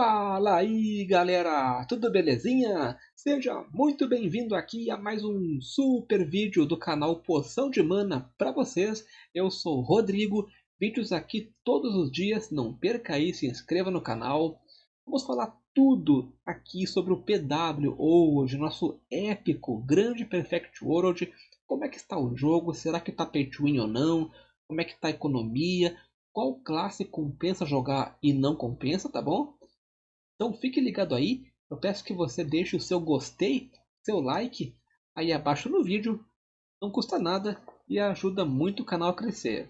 Fala aí galera, tudo belezinha? Seja muito bem-vindo aqui a mais um super vídeo do canal Poção de Mana para vocês. Eu sou Rodrigo, vídeos aqui todos os dias, não perca aí, se inscreva no canal. Vamos falar tudo aqui sobre o PW hoje, nosso épico, grande Perfect World. Como é que está o jogo, será que está win ou não? Como é que está a economia? Qual classe compensa jogar e não compensa, tá bom? Então fique ligado aí, eu peço que você deixe o seu gostei, seu like aí abaixo no vídeo, não custa nada e ajuda muito o canal a crescer.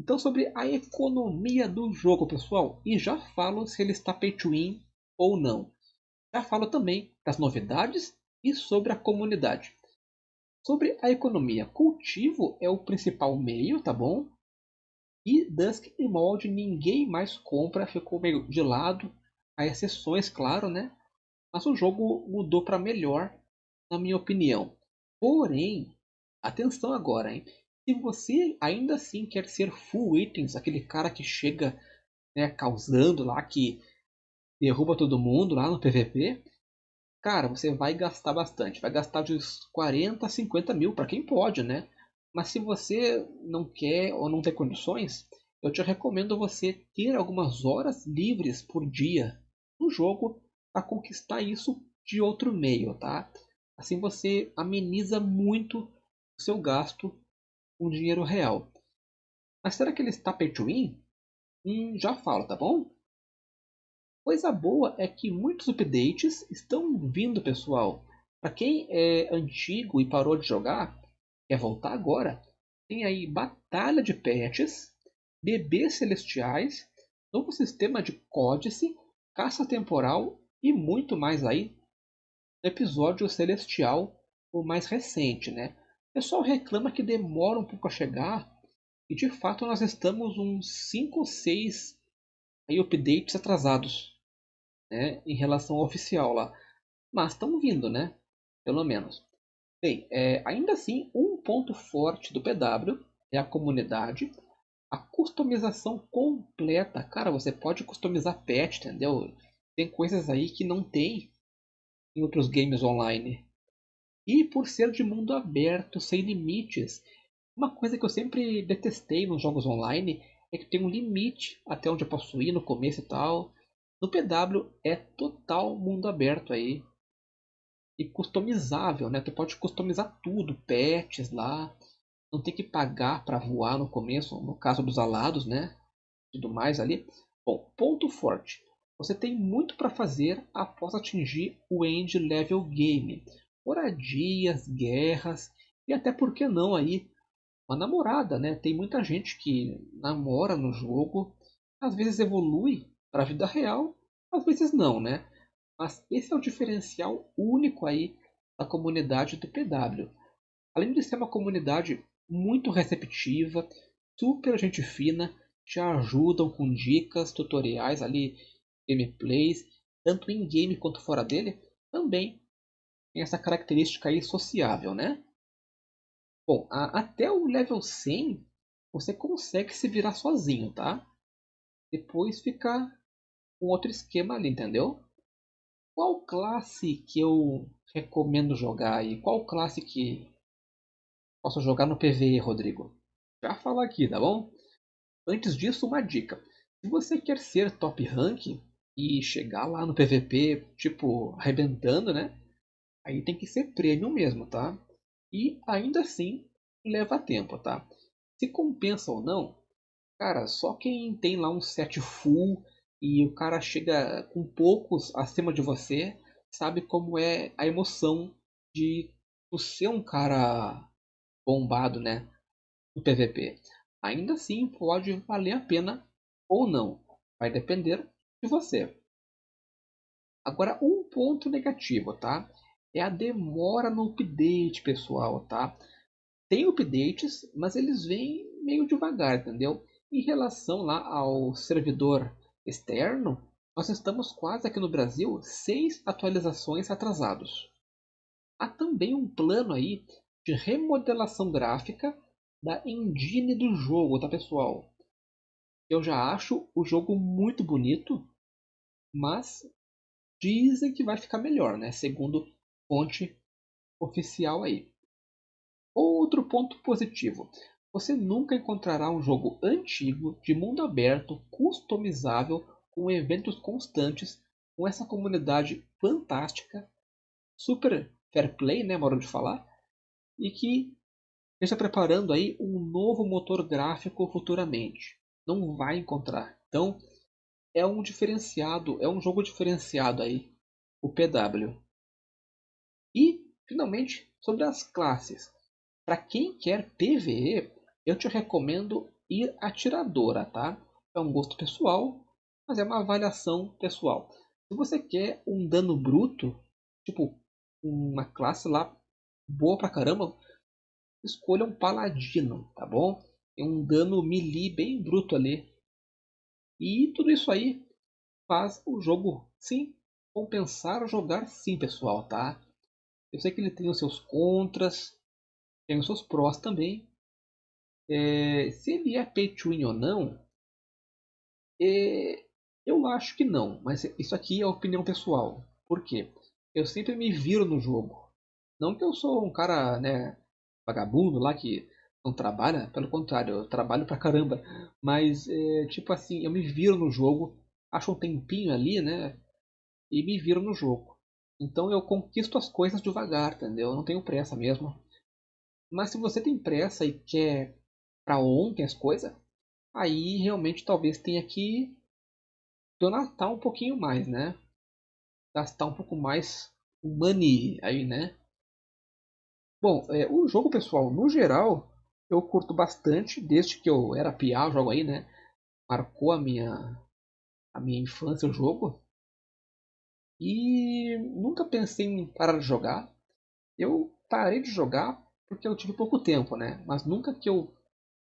Então sobre a economia do jogo, pessoal, e já falo se ele está pay to win ou não. Já falo também das novidades e sobre a comunidade. Sobre a economia, cultivo é o principal meio, tá bom? E Dusk e Mold ninguém mais compra, ficou meio de lado. Há exceções, claro, né? Mas o jogo mudou para melhor, na minha opinião. Porém, atenção agora, hein? Se você ainda assim quer ser full itens, aquele cara que chega né, causando lá, que derruba todo mundo lá no PVP, cara, você vai gastar bastante. Vai gastar de 40 a 50 mil, para quem pode, né? Mas se você não quer ou não tem condições, eu te recomendo você ter algumas horas livres por dia no jogo para conquistar isso de outro meio, tá? Assim você ameniza muito o seu gasto com dinheiro real. Mas será que ele está pay to win? Hum, já falo, tá bom? Coisa boa é que muitos updates estão vindo, pessoal. Para quem é antigo e parou de jogar, quer voltar agora, tem aí Batalha de Patches, Bebês Celestiais, novo sistema de códice, caça temporal e muito mais aí episódio Celestial, o mais recente, né? O pessoal reclama que demora um pouco a chegar e de fato nós estamos uns 5 ou 6 aí, updates atrasados né, em relação ao oficial lá. Mas estão vindo, né? Pelo menos. Bem, é, ainda assim, um ponto forte do PW é a comunidade, a customização completa. Cara, você pode customizar pet, entendeu? Tem coisas aí que não tem em outros games online. E por ser de mundo aberto, sem limites, uma coisa que eu sempre detestei nos jogos online é que tem um limite até onde eu posso ir no começo e tal. No PW é total mundo aberto aí e customizável, né? Tu pode customizar tudo, pets lá, não tem que pagar para voar no começo, no caso dos alados, né? Tudo mais ali. Bom, ponto forte. Você tem muito para fazer após atingir o end level game. Moradias, guerras e até por que não aí uma namorada, né? Tem muita gente que namora no jogo, às vezes evolui para a vida real, às vezes não, né? Mas esse é o diferencial único aí da comunidade do PW. Além de ser uma comunidade muito receptiva, super gente fina, te ajudam com dicas, tutoriais ali, gameplays, tanto em game quanto fora dele, também tem essa característica aí sociável, né? Bom, a, até o level 100 você consegue se virar sozinho, tá? Depois fica um outro esquema ali, entendeu? Qual classe que eu recomendo jogar aí? Qual classe que posso jogar no PvE, Rodrigo? Já falo aqui, tá bom? Antes disso, uma dica. Se você quer ser top rank e chegar lá no PVP, tipo, arrebentando, né? Aí tem que ser prêmio mesmo, tá? E ainda assim leva tempo, tá? Se compensa ou não, cara, só quem tem lá um set full e o cara chega com poucos acima de você, sabe como é a emoção de ser um cara bombado, né, no PVP. Ainda assim, pode valer a pena ou não, vai depender de você. Agora, um ponto negativo, tá? É a demora no update, pessoal, tá? Tem updates, mas eles vêm meio devagar, entendeu? Em relação lá ao servidor externo, nós estamos quase aqui no Brasil seis atualizações atrasados. Há também um plano aí de remodelação gráfica da engine do jogo, tá pessoal? Eu já acho o jogo muito bonito, mas dizem que vai ficar melhor, né? Segundo fonte oficial aí. Outro ponto positivo. Você nunca encontrará um jogo antigo, de mundo aberto, customizável, com eventos constantes, com essa comunidade fantástica, super fair play, né, modo de falar, e que esteja preparando aí um novo motor gráfico futuramente. Não vai encontrar. Então, é um diferenciado, é um jogo diferenciado aí, o PW. E, finalmente, sobre as classes. Para quem quer PvE, eu te recomendo ir atiradora, tá? É um gosto pessoal, mas é uma avaliação pessoal. Se você quer um dano bruto, tipo uma classe lá boa pra caramba, escolha um paladino, tá bom? Tem um dano melee bem bruto ali. E tudo isso aí faz o jogo, sim, compensar jogar sim, pessoal, tá? Eu sei que ele tem os seus contras, tem os seus prós também. É, se ele é pay to win ou não, é, eu acho que não, mas isso aqui é opinião pessoal. Por quê? Eu sempre me viro no jogo. Não que eu sou um cara, né, vagabundo lá que não trabalha, pelo contrário, eu trabalho pra caramba. Mas, é, tipo assim, eu me viro no jogo, acho um tempinho ali, né? E me viro no jogo. Então eu conquisto as coisas devagar, entendeu? Eu não tenho pressa mesmo. Mas se você tem pressa e quer para ontem as coisas, aí realmente talvez tenha que donatar um pouquinho mais, né? Gastar um pouco mais money aí, né? Bom, é, o jogo, pessoal, no geral, eu curto bastante, desde que eu era piá, o jogo aí, né? Marcou a minha, a minha infância o jogo. E nunca pensei em parar de jogar. Eu parei de jogar porque eu tive pouco tempo, né? Mas nunca que eu,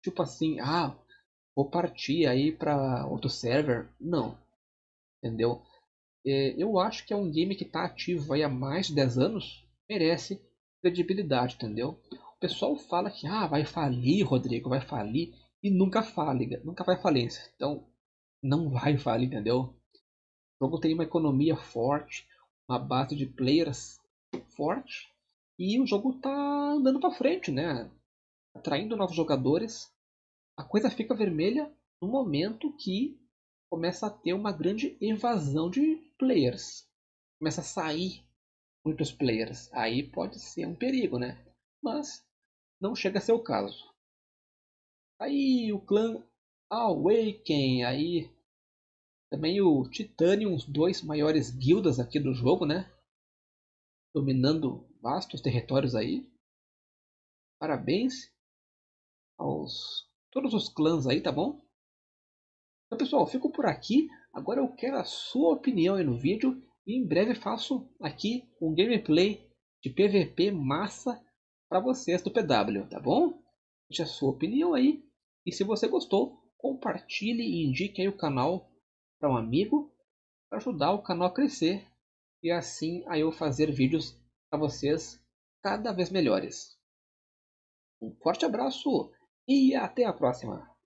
tipo assim, ah, vou partir aí para outro server. Não. Entendeu? É, eu acho que é um game que está ativo aí há mais de 10 anos. Merece credibilidade, entendeu? O pessoal fala que ah, vai falir, Rodrigo, vai falir e nunca fale, nunca vai falência. Então, não vai falir, entendeu? O jogo tem uma economia forte, uma base de players forte e o jogo tá andando para frente, né? Atraindo novos jogadores. A coisa fica vermelha no momento que começa a ter uma grande evasão de players. Começa a sair muitos players. Aí pode ser um perigo, né? Mas não chega a ser o caso. Aí o clã Awaken, aí também o Titanium, os dois maiores guildas aqui do jogo, né? Dominando vastos territórios aí. Parabéns aos todos os clãs aí, tá bom? Então pessoal, fico por aqui. Agora eu quero a sua opinião aí no vídeo e em breve faço aqui um gameplay de PVP massa para vocês do PW, tá bom? Deixe a sua opinião aí. E se você gostou, compartilhe e indique aí o canal para um amigo para ajudar o canal a crescer e assim a eu fazer vídeos para vocês cada vez melhores. Um forte abraço e até a próxima!